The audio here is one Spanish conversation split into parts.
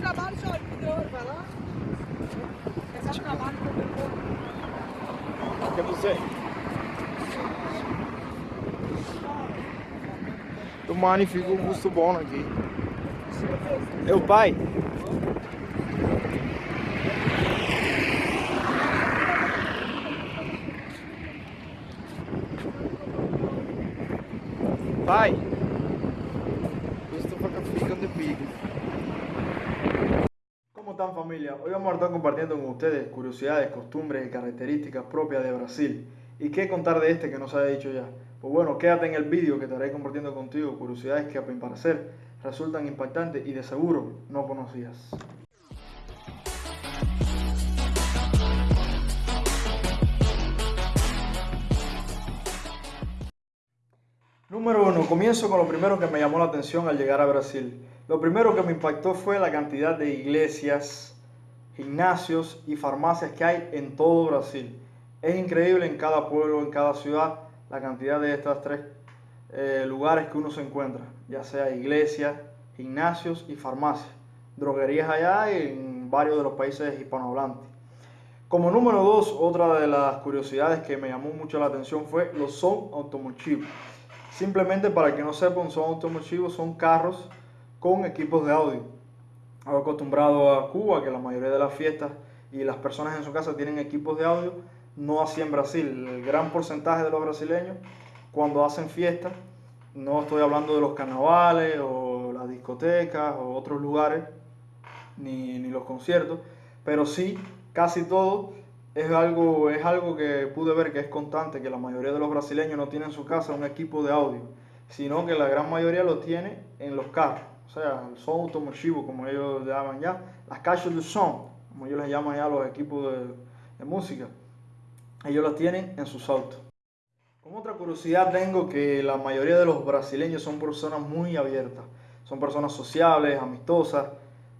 trabalho vai lá. Esse é o trabalho que eu Que você? Magnifico um gusto bom aqui. O pai? Pai! Hoy vamos a estar compartiendo con ustedes curiosidades, costumbres y características propias de Brasil. ¿Y qué contar de este que no se haya dicho ya? Pues bueno, quédate en el vídeo que estaré compartiendo contigo curiosidades que a mi parecer resultan impactantes y de seguro no conocías. Número uno, comienzo con lo primero que me llamó la atención al llegar a Brasil. Lo primero que me impactó fue la cantidad de iglesias, gimnasios y farmacias que hay en todo Brasil. Es increíble en cada pueblo, en cada ciudad, la cantidad de estos tres eh, lugares que uno se encuentra, ya sea iglesias, gimnasios y farmacias. Droguerías allá y en varios de los países hispanohablantes. Como número dos, otra de las curiosidades que me llamó mucho la atención fue los son automotivos. Simplemente para que no sepan, son automotivos, son carros con equipos de audio. Acostumbrado a Cuba, que la mayoría de las fiestas y las personas en su casa tienen equipos de audio, no así en Brasil. El gran porcentaje de los brasileños, cuando hacen fiestas, no estoy hablando de los carnavales o las discotecas o otros lugares, ni, ni los conciertos, pero sí, casi todo es algo, es algo que pude ver que es constante, que la mayoría de los brasileños no tienen en su casa un equipo de audio, sino que la gran mayoría lo tiene en los carros. O sea, el son automotivo, como ellos llaman ya, las caixas de son, como ellos les llaman ya los equipos de, música, ellos los tienen en sus autos. Como otra curiosidad tengo que la mayoría de los brasileños son personas muy abiertas, son personas sociables, amistosas.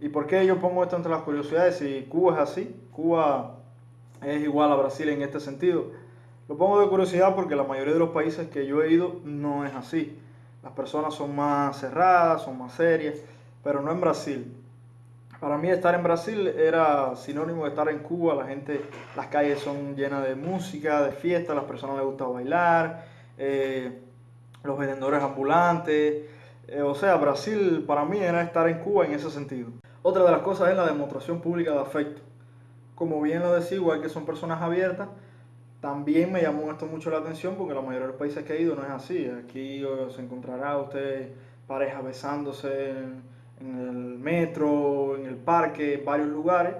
¿Y por qué yo pongo esto entre las curiosidades? Si Cuba es así, Cuba es igual a Brasil en este sentido. Lo pongo de curiosidad porque la mayoría de los países que yo he ido no es así. Las personas son más cerradas, son más serias, pero no en Brasil. Para mí estar en Brasil era sinónimo de estar en Cuba. La gente, las calles son llenas de música, de fiesta, a las personas les gusta bailar, eh, los vendedores ambulantes. Eh, o sea, Brasil para mí era estar en Cuba en ese sentido. Otra de las cosas es la demostración pública de afecto como bien lo decía, igual que son personas abiertas, también me llamó esto mucho la atención porque la mayoría de los países que he ido no es así. Aquí se encontrará usted parejas besándose en, el metro, en el parque, en varios lugares,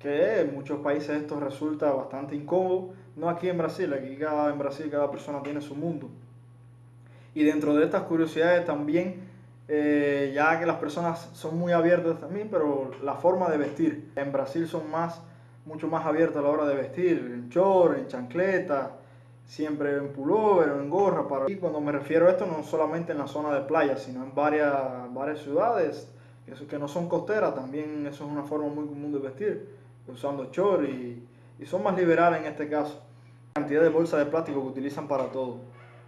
que en muchos países esto resulta bastante incómodo. No aquí en Brasil, aquí cada, en Brasil cada persona tiene su mundo. Y dentro de estas curiosidades también, eh, ya que las personas son muy abiertas también, pero la forma de vestir en Brasil son más mucho más abierto a la hora de vestir, en short, en chancleta, siempre en pullover o en gorra. Para... Y cuando me refiero a esto, no solamente en la zona de playa, sino en varias, varias ciudades que no son costeras, también eso es una forma muy común de vestir, usando short y, y son más liberales en este caso. La cantidad de bolsas de plástico que utilizan para todo.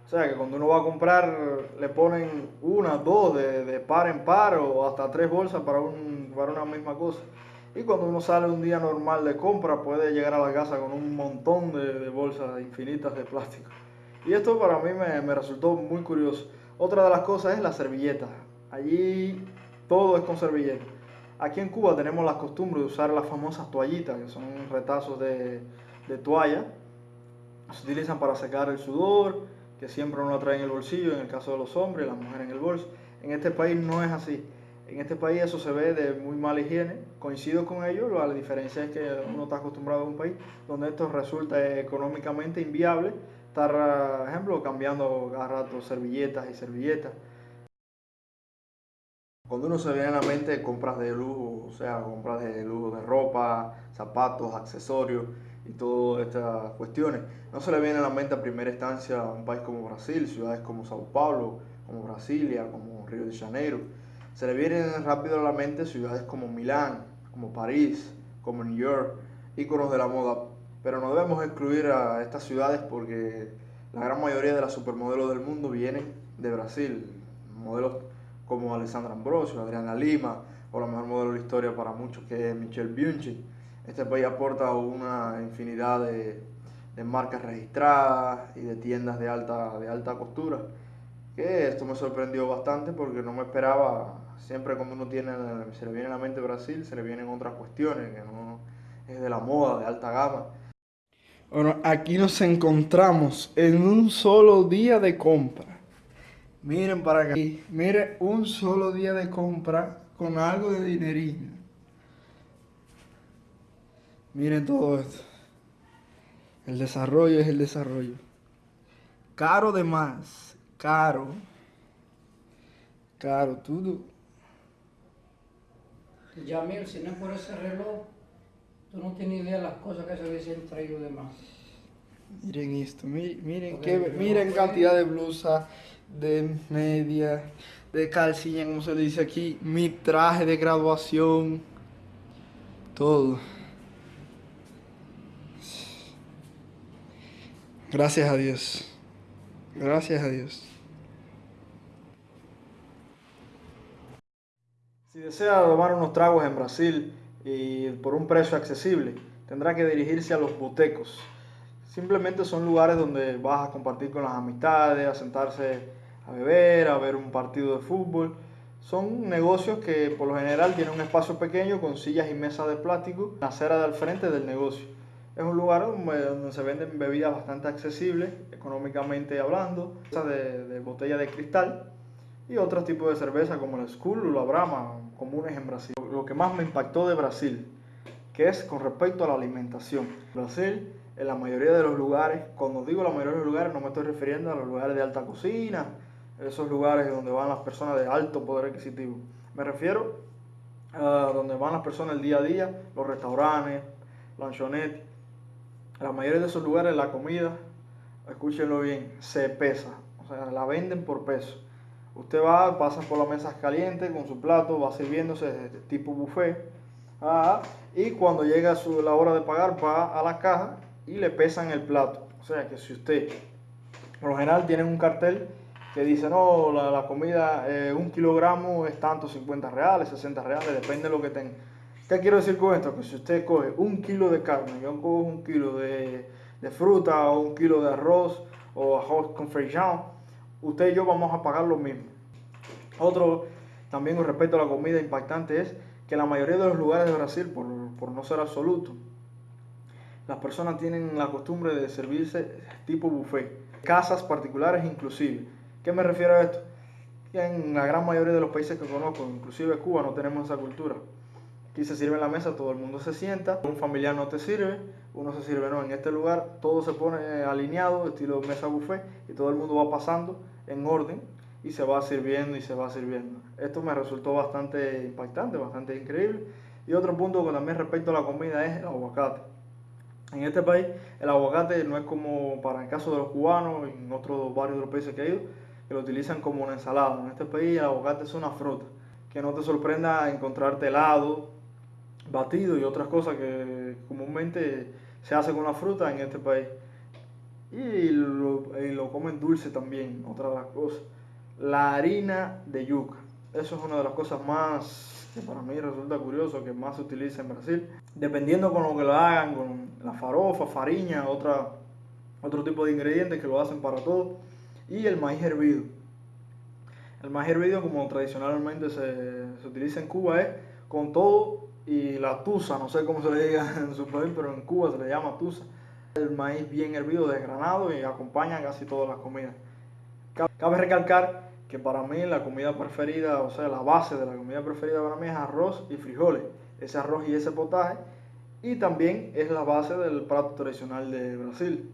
O sea que cuando uno va a comprar le ponen una, dos, de, de par en par o hasta tres bolsas para, un, para una misma cosa. Y cuando uno sale un día normal de compra, puede llegar a la casa con un montón de, bolsas infinitas de plástico. Y esto para mí me, resultó muy curioso. Otra de las cosas es la servilleta. Allí todo es con servilleta. Aquí en Cuba tenemos la costumbre de usar las famosas toallitas, que son retazos de, de toalla. Se utilizan para secar el sudor, que siempre uno trae en el bolsillo, en el caso de los hombres, las mujeres en el bolso. En este país no es así. En este país eso se ve de muy mala higiene. Coincido con ellos, la diferencia es que uno está acostumbrado a un país donde esto resulta económicamente inviable. Estar, por ejemplo, cambiando cada rato servilletas y servilletas. Cuando uno se viene a la mente compras de lujo, o sea, compras de lujo de ropa, zapatos, accesorios y todas estas cuestiones, no se le viene a la mente a primera instancia a un país como Brasil, ciudades como Sao Paulo, como Brasilia, como Río de Janeiro se le vienen rápido a la mente ciudades como Milán, como París, como New York, íconos de la moda, pero no debemos excluir a estas ciudades porque la gran mayoría de las supermodelos del mundo vienen de Brasil, modelos como Alessandra Ambrosio, Adriana Lima, o la mejor modelo de la historia para muchos que es Michelle Bianchi. Este país aporta una infinidad de, de, marcas registradas y de tiendas de alta, de alta costura, que esto me sorprendió bastante porque no me esperaba, siempre cuando uno tiene, se le viene a la mente Brasil, se le vienen otras cuestiones, que no es de la moda, de alta gama. Bueno, aquí nos encontramos en un solo día de compra. Miren para acá. Miren, un solo día de compra con algo de dinerino. Miren todo esto. El desarrollo es el desarrollo. Caro de más. Caro. Caro, todo. Yamil, si no es por ese reloj, tú no tienes idea de las cosas que se hubiesen traído de más. Miren esto, miren, miren, qué, miren cantidad de blusa, de media, de calcilla, como se dice aquí, mi traje de graduación, todo. Gracias a Dios. Gracias a Dios. Si desea tomar unos tragos en Brasil y por un precio accesible, tendrá que dirigirse a los botecos. Simplemente son lugares donde vas a compartir con las amistades, a sentarse a beber, a ver un partido de fútbol. Son negocios que por lo general tienen un espacio pequeño con sillas y mesas de plástico en la acera del frente del negocio. Es un lugar donde, se venden bebidas bastante accesibles, económicamente hablando, de, de botella de cristal y otros tipos de cerveza como el Skull o la Brahma, comunes en Brasil. Lo que más me impactó de Brasil, que es con respecto a la alimentación. Brasil, en la mayoría de los lugares, cuando digo la mayoría de los lugares no me estoy refiriendo a los lugares de alta cocina, esos lugares donde van las personas de alto poder adquisitivo. Me refiero a donde van las personas el día a día, los restaurantes, lanchonetes. La mayoría de esos lugares la comida, escúchenlo bien, se pesa. O sea, la venden por peso. Usted va, pasa por las mesas calientes con su plato, va sirviéndose tipo buffet. Ah, y cuando llega su, la hora de pagar, va a la caja y le pesan el plato. O sea que si usted, por lo general, tienen un cartel que dice, no, la, comida, eh, un kilogramo es tanto, 50 reales, 60 reales, depende de lo que tenga. ¿Qué quiero decir con esto? Que si usted coge un kilo de carne, yo cojo un kilo de, de fruta o un kilo de arroz o arroz con feijão, usted y yo vamos a pagar lo mismo. Otro, también con respecto a la comida impactante es que la mayoría de los lugares de Brasil, por, por no ser absoluto, las personas tienen la costumbre de servirse tipo buffet, casas particulares inclusive. ¿Qué me refiero a esto? En la gran mayoría de los países que conozco, inclusive Cuba, no tenemos esa cultura. Aquí se sirve en la mesa, todo el mundo se sienta, un familiar no te sirve, uno se sirve, no, en este lugar todo se pone alineado, estilo mesa buffet, y todo el mundo va pasando en orden y se va sirviendo y se va sirviendo. Esto me resultó bastante impactante, bastante increíble. Y otro punto que también respecto a la comida es el aguacate. En este país el aguacate no es como para el caso de los cubanos en otros varios de los países que he ido, que lo utilizan como una ensalada. En este país el aguacate es una fruta. Que no te sorprenda encontrarte helado, batido y otras cosas que comúnmente se hace con la fruta en este país. Y lo, lo comen dulce también, otra de las cosas. La harina de yuca. Eso es una de las cosas más que para mí resulta curioso, que más se utiliza en Brasil. Dependiendo con lo que lo hagan, con la farofa, fariña, otra, otro tipo de ingredientes que lo hacen para todo. Y el maíz hervido. El maíz hervido, como tradicionalmente se, se utiliza en Cuba, es con todo y la tusa, no sé cómo se le diga en su país, pero en Cuba se le llama tusa. El maíz bien hervido, desgranado y acompaña casi todas las comidas. Cabe recalcar que para mí la comida preferida, o sea, la base de la comida preferida para mí es arroz y frijoles. Ese arroz y ese potaje. Y también es la base del plato tradicional de Brasil.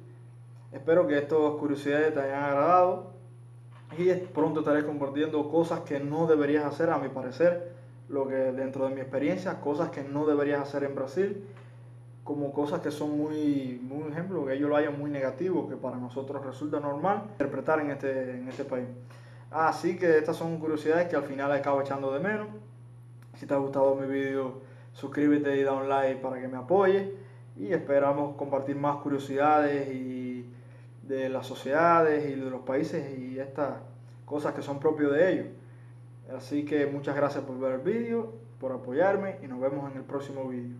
Espero que estas curiosidades te hayan agradado y pronto estaré compartiendo cosas que no deberías hacer, a mi parecer, lo que dentro de mi experiencia, cosas que no deberías hacer en Brasil, como cosas que son muy, muy ejemplo, que ellos lo hayan muy negativo, que para nosotros resulta normal interpretar en este, en este país. Así que estas son curiosidades que al final acabo echando de menos. Si te ha gustado mi vídeo, suscríbete y da un like para que me apoye. Y esperamos compartir más curiosidades y de las sociedades y de los países y estas cosas que son propios de ellos. Así que muchas gracias por ver el vídeo, por apoyarme y nos vemos en el próximo vídeo.